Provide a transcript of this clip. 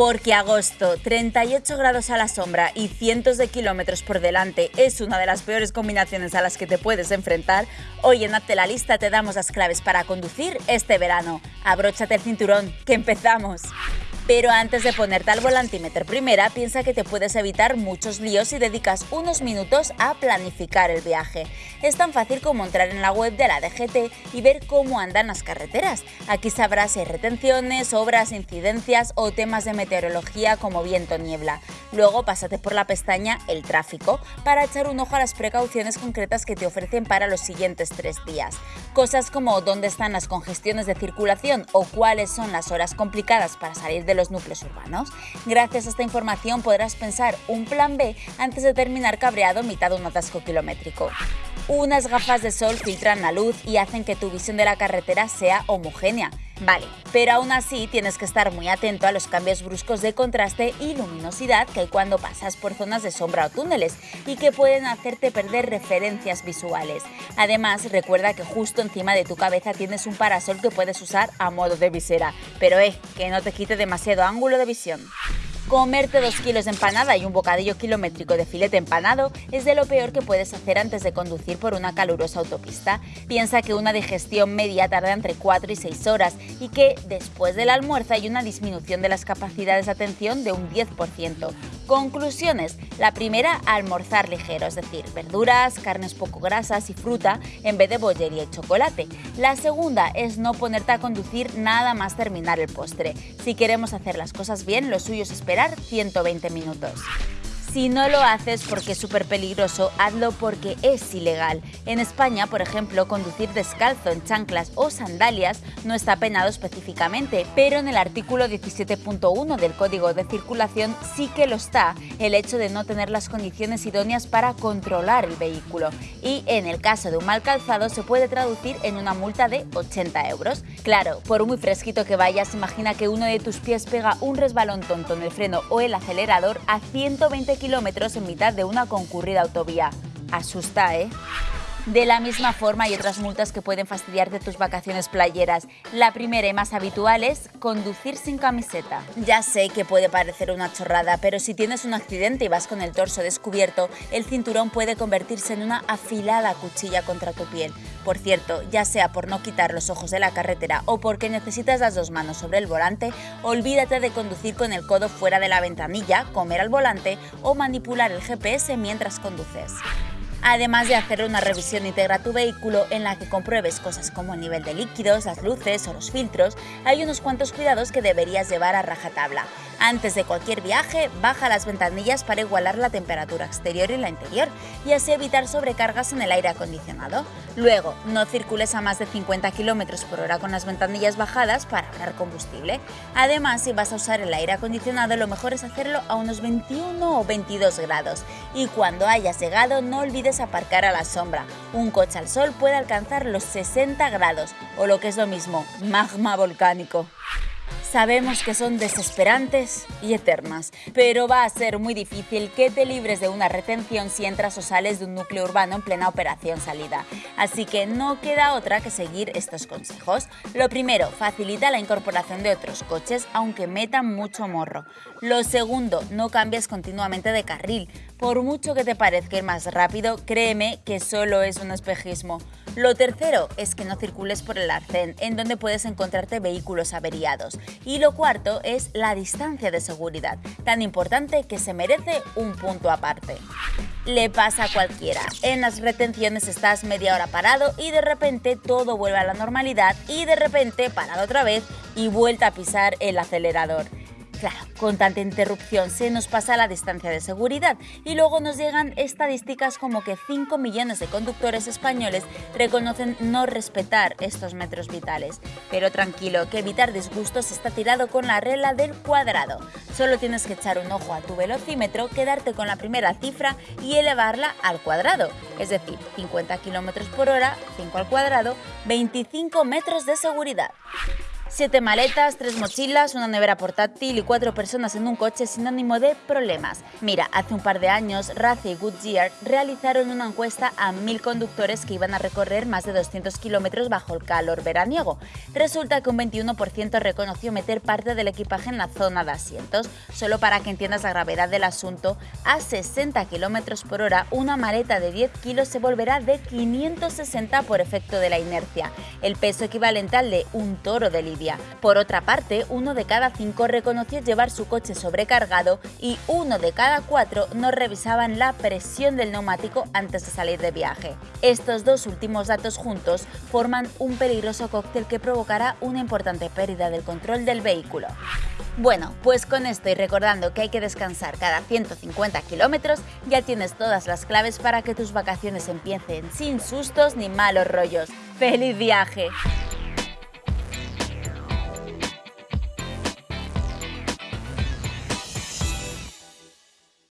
Porque agosto, 38 grados a la sombra y cientos de kilómetros por delante es una de las peores combinaciones a las que te puedes enfrentar, hoy en Hazte la Lista te damos las claves para conducir este verano. Abróchate el cinturón, que empezamos. Pero antes de ponerte al volantímetro primera, piensa que te puedes evitar muchos líos si dedicas unos minutos a planificar el viaje. Es tan fácil como entrar en la web de la DGT y ver cómo andan las carreteras. Aquí sabrás si hay retenciones, obras, incidencias o temas de meteorología como viento niebla. Luego pásate por la pestaña El tráfico para echar un ojo a las precauciones concretas que te ofrecen para los siguientes tres días. Cosas como dónde están las congestiones de circulación o cuáles son las horas complicadas para salir de los núcleos urbanos. Gracias a esta información podrás pensar un plan B antes de terminar cabreado mitad de un atasco kilométrico. Unas gafas de sol filtran la luz y hacen que tu visión de la carretera sea homogénea. Vale, pero aún así tienes que estar muy atento a los cambios bruscos de contraste y luminosidad que hay cuando pasas por zonas de sombra o túneles y que pueden hacerte perder referencias visuales. Además, recuerda que justo encima de tu cabeza tienes un parasol que puedes usar a modo de visera, pero eh, que no te quite demasiado ángulo de visión. Comerte dos kilos de empanada y un bocadillo kilométrico de filete empanado es de lo peor que puedes hacer antes de conducir por una calurosa autopista. Piensa que una digestión media tarda entre 4 y 6 horas y que después del almuerzo hay una disminución de las capacidades de atención de un 10%. Conclusiones. La primera, almorzar ligero, es decir, verduras, carnes poco grasas y fruta en vez de bollería y chocolate. La segunda es no ponerte a conducir nada más terminar el postre. Si queremos hacer las cosas bien, lo suyo es esperar 120 minutos. Si no lo haces porque es súper peligroso, hazlo porque es ilegal. En España, por ejemplo, conducir descalzo en chanclas o sandalias no está penado específicamente, pero en el artículo 17.1 del Código de Circulación sí que lo está el hecho de no tener las condiciones idóneas para controlar el vehículo. Y en el caso de un mal calzado se puede traducir en una multa de 80 euros. Claro, por muy fresquito que vayas, imagina que uno de tus pies pega un resbalón tonto en el freno o el acelerador a 120 kilómetros en mitad de una concurrida autovía. Asusta, ¿eh? De la misma forma hay otras multas que pueden fastidiarte tus vacaciones playeras. La primera y más habitual es conducir sin camiseta. Ya sé que puede parecer una chorrada, pero si tienes un accidente y vas con el torso descubierto, el cinturón puede convertirse en una afilada cuchilla contra tu piel. Por cierto, ya sea por no quitar los ojos de la carretera o porque necesitas las dos manos sobre el volante, olvídate de conducir con el codo fuera de la ventanilla, comer al volante o manipular el GPS mientras conduces además de hacer una revisión íntegra a tu vehículo en la que compruebes cosas como el nivel de líquidos, las luces o los filtros, hay unos cuantos cuidados que deberías llevar a rajatabla. Antes de cualquier viaje, baja las ventanillas para igualar la temperatura exterior y la interior y así evitar sobrecargas en el aire acondicionado. Luego, no circules a más de 50 km por hora con las ventanillas bajadas para ahorrar combustible. Además, si vas a usar el aire acondicionado, lo mejor es hacerlo a unos 21 o 22 grados. Y cuando hayas llegado, no olvides aparcar a la sombra. Un coche al sol puede alcanzar los 60 grados o lo que es lo mismo, magma volcánico. Sabemos que son desesperantes y eternas, pero va a ser muy difícil que te libres de una retención si entras o sales de un núcleo urbano en plena operación salida. Así que no queda otra que seguir estos consejos. Lo primero, facilita la incorporación de otros coches aunque metan mucho morro. Lo segundo, no cambies continuamente de carril. Por mucho que te parezca ir más rápido, créeme que solo es un espejismo. Lo tercero es que no circules por el arcén, en donde puedes encontrarte vehículos averiados. Y lo cuarto es la distancia de seguridad, tan importante que se merece un punto aparte. Le pasa a cualquiera. En las retenciones estás media hora parado y de repente todo vuelve a la normalidad y de repente parado otra vez y vuelta a pisar el acelerador. Claro, con tanta interrupción se nos pasa la distancia de seguridad y luego nos llegan estadísticas como que 5 millones de conductores españoles reconocen no respetar estos metros vitales. Pero tranquilo, que evitar disgustos está tirado con la regla del cuadrado. Solo tienes que echar un ojo a tu velocímetro, quedarte con la primera cifra y elevarla al cuadrado. Es decir, 50 km por hora, 5 al cuadrado, 25 metros de seguridad. Siete maletas, tres mochilas, una nevera portátil y cuatro personas en un coche sinónimo de problemas. Mira, hace un par de años, Race y Goodyear realizaron una encuesta a mil conductores que iban a recorrer más de 200 kilómetros bajo el calor veraniego. Resulta que un 21% reconoció meter parte del equipaje en la zona de asientos. Solo para que entiendas la gravedad del asunto, a 60 kilómetros por hora, una maleta de 10 kilos se volverá de 560 por efecto de la inercia, el peso equivalente al de un toro de Por otra parte, uno de cada cinco reconoció llevar su coche sobrecargado y uno de cada cuatro no revisaban la presión del neumático antes de salir de viaje. Estos dos últimos datos juntos forman un peligroso cóctel que provocará una importante pérdida del control del vehículo. Bueno, pues con esto y recordando que hay que descansar cada 150 kilómetros, ya tienes todas las claves para que tus vacaciones empiecen sin sustos ni malos rollos. ¡Feliz viaje!